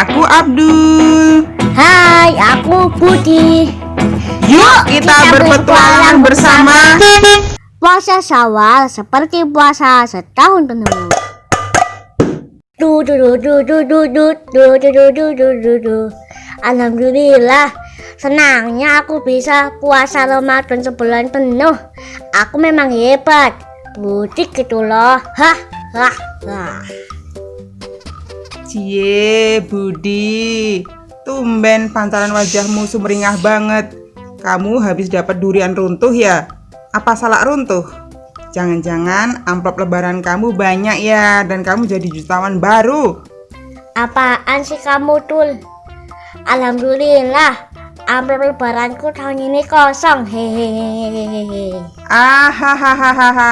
aku Abdul Hai, aku Budi Yuk kita, kita berpetualang bersama Puasa sawal seperti puasa setahun penuh Alhamdulillah Senangnya aku bisa puasa Ramadan sebulan penuh Aku memang hebat Budi gitu loh Hah, hah, hah Cie Budi. Tumben pantaran wajahmu sumringah banget. Kamu habis dapat durian runtuh ya? Apa salah runtuh? Jangan-jangan amplop lebaran kamu banyak ya dan kamu jadi jutawan baru. Apaan sih kamu, Tul? Alhamdulillah, amplop lebaranku tahun ini kosong. Hehehe. Ahahaha.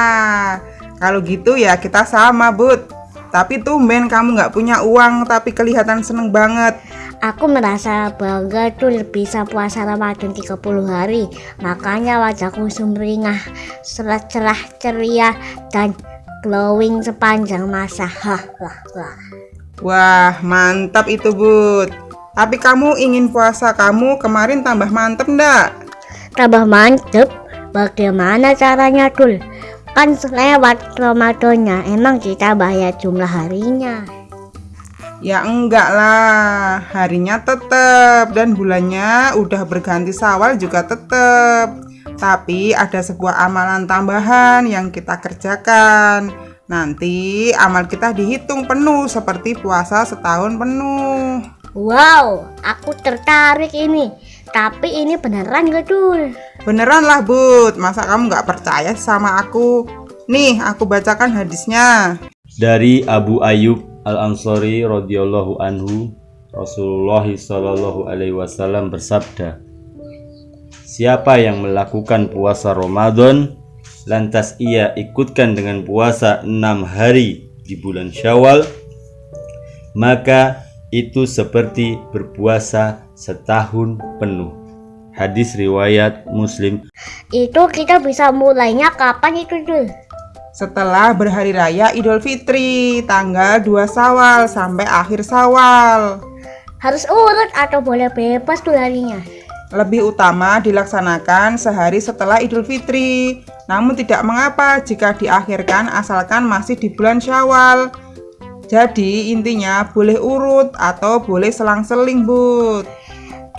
Kalau gitu ya kita sama, Bud. Tapi tumben kamu nggak punya uang tapi kelihatan seneng banget. Aku merasa bangga Tul bisa puasa Ramadan 30 hari. Makanya wajahku sumringah, cerah-cerah ceria dan glowing sepanjang masa. Hah, wah, wah. Wah, mantap itu, Bud. Tapi kamu ingin puasa kamu kemarin tambah mantep ndak? Tambah mantep. Bagaimana caranya Tul? Kan lewat Ramadannya, emang kita bayar jumlah harinya. Ya enggak lah, harinya tetep dan bulannya udah berganti sawal juga tetep. Tapi ada sebuah amalan tambahan yang kita kerjakan. Nanti amal kita dihitung penuh seperti puasa setahun penuh. Wow, aku tertarik ini. Tapi ini beneran gak Dul? Beneran lah Bud, masa kamu nggak percaya sama aku? Nih, aku bacakan hadisnya. dari Abu Ayyub Al Ansori radhiyallahu anhu Rasulullah Shallallahu alaihi wasallam bersabda Siapa yang melakukan puasa Ramadan lantas ia ikutkan dengan puasa enam hari di bulan Syawal maka itu seperti berpuasa setahun penuh Hadis riwayat Muslim Itu kita bisa mulainya kapan itu Dul? Setelah berhari raya Idul Fitri, tanggal 2 Sawal sampai akhir Sawal. Harus urut atau boleh bebas Dul harinya? Lebih utama dilaksanakan sehari setelah Idul Fitri. Namun tidak mengapa jika diakhirkan asalkan masih di bulan Syawal. Jadi intinya boleh urut atau boleh selang-seling, Bud.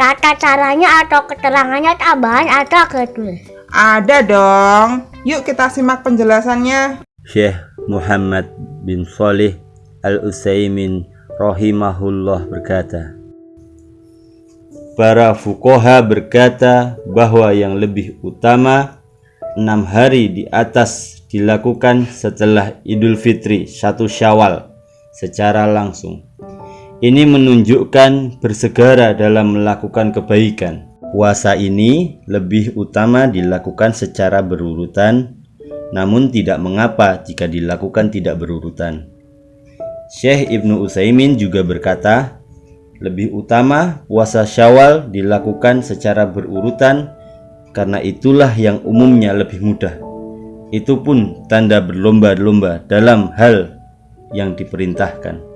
Tata caranya atau keterangannya tambahan ada gak Dul? Ada dong. Yuk kita simak penjelasannya. Syekh Muhammad bin Salih Al-Utsaimin rahimahullah berkata Para fukoha berkata bahwa yang lebih utama enam hari di atas dilakukan setelah Idul Fitri satu Syawal secara langsung. Ini menunjukkan bersegera dalam melakukan kebaikan. Puasa ini lebih utama dilakukan secara berurutan, namun tidak mengapa jika dilakukan tidak berurutan. Syekh Ibnu Utsaimin juga berkata, lebih utama puasa Syawal dilakukan secara berurutan karena itulah yang umumnya lebih mudah. Itu pun tanda berlomba-lomba dalam hal yang diperintahkan.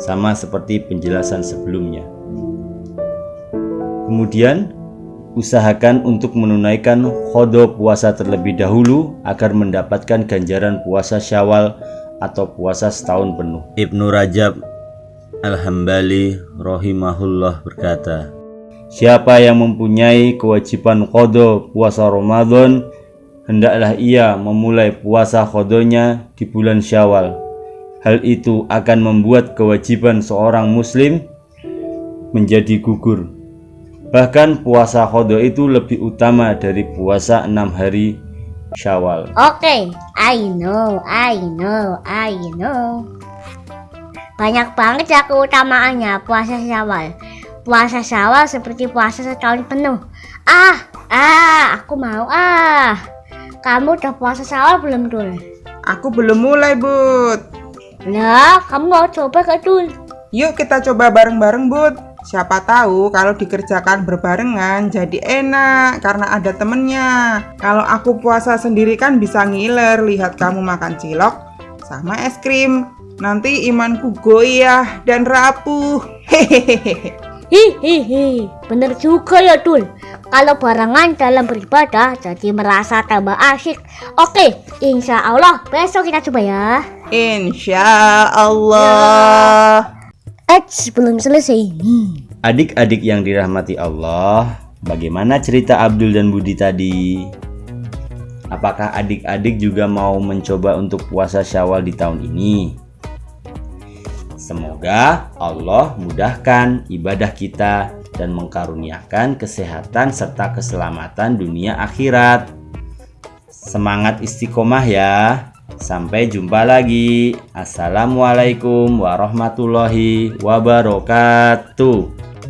Sama seperti penjelasan sebelumnya. Kemudian, usahakan untuk menunaikan khodo puasa terlebih dahulu agar mendapatkan ganjaran puasa syawal atau puasa setahun penuh. Ibnu Rajab Al-Hambali rahimahullah berkata, Siapa yang mempunyai kewajiban khodo puasa Ramadan, hendaklah ia memulai puasa khodonya di bulan syawal. Hal itu akan membuat kewajiban seorang muslim menjadi gugur. Bahkan puasa khodo itu lebih utama dari puasa enam hari syawal. Oke, I know, I know, I know. Banyak banget ya keutamaannya puasa syawal. Puasa syawal seperti puasa setahun penuh. Ah, ah, aku mau ah. Kamu udah puasa syawal belum Dul? Aku belum mulai, Bud. Lah, kamu mau coba gak Dul? Yuk kita coba bareng-bareng, Bud. Siapa tahu kalau dikerjakan berbarengan jadi enak karena ada temennya. Kalau aku puasa sendiri kan bisa ngiler lihat kamu makan cilok sama es krim. Nanti imanku goyah dan rapuh. Hehehe. Hihihi, bener juga ya Dul. Kalau barengan dalam beribadah jadi merasa tambah asyik. Oke, insya Allah besok kita coba ya. Insya Allah. Eits, belum selesai. Adik-adik yang dirahmati Allah, bagaimana cerita Abdul dan Budi tadi? Apakah adik-adik juga mau mencoba untuk puasa Syawal di tahun ini? Semoga Allah mudahkan ibadah kita dan mengkaruniakan kesehatan serta keselamatan dunia akhirat. Semangat istiqomah ya. Sampai jumpa lagi. Assalamualaikum warahmatullahi wabarakatuh.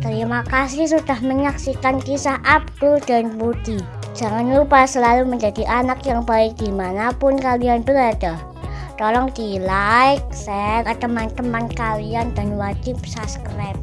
Terima kasih sudah menyaksikan kisah Abdul dan Budi. Jangan lupa selalu menjadi anak yang baik di mana pun kalian berada. Tolong di like, share ke teman-teman kalian dan wajib subscribe.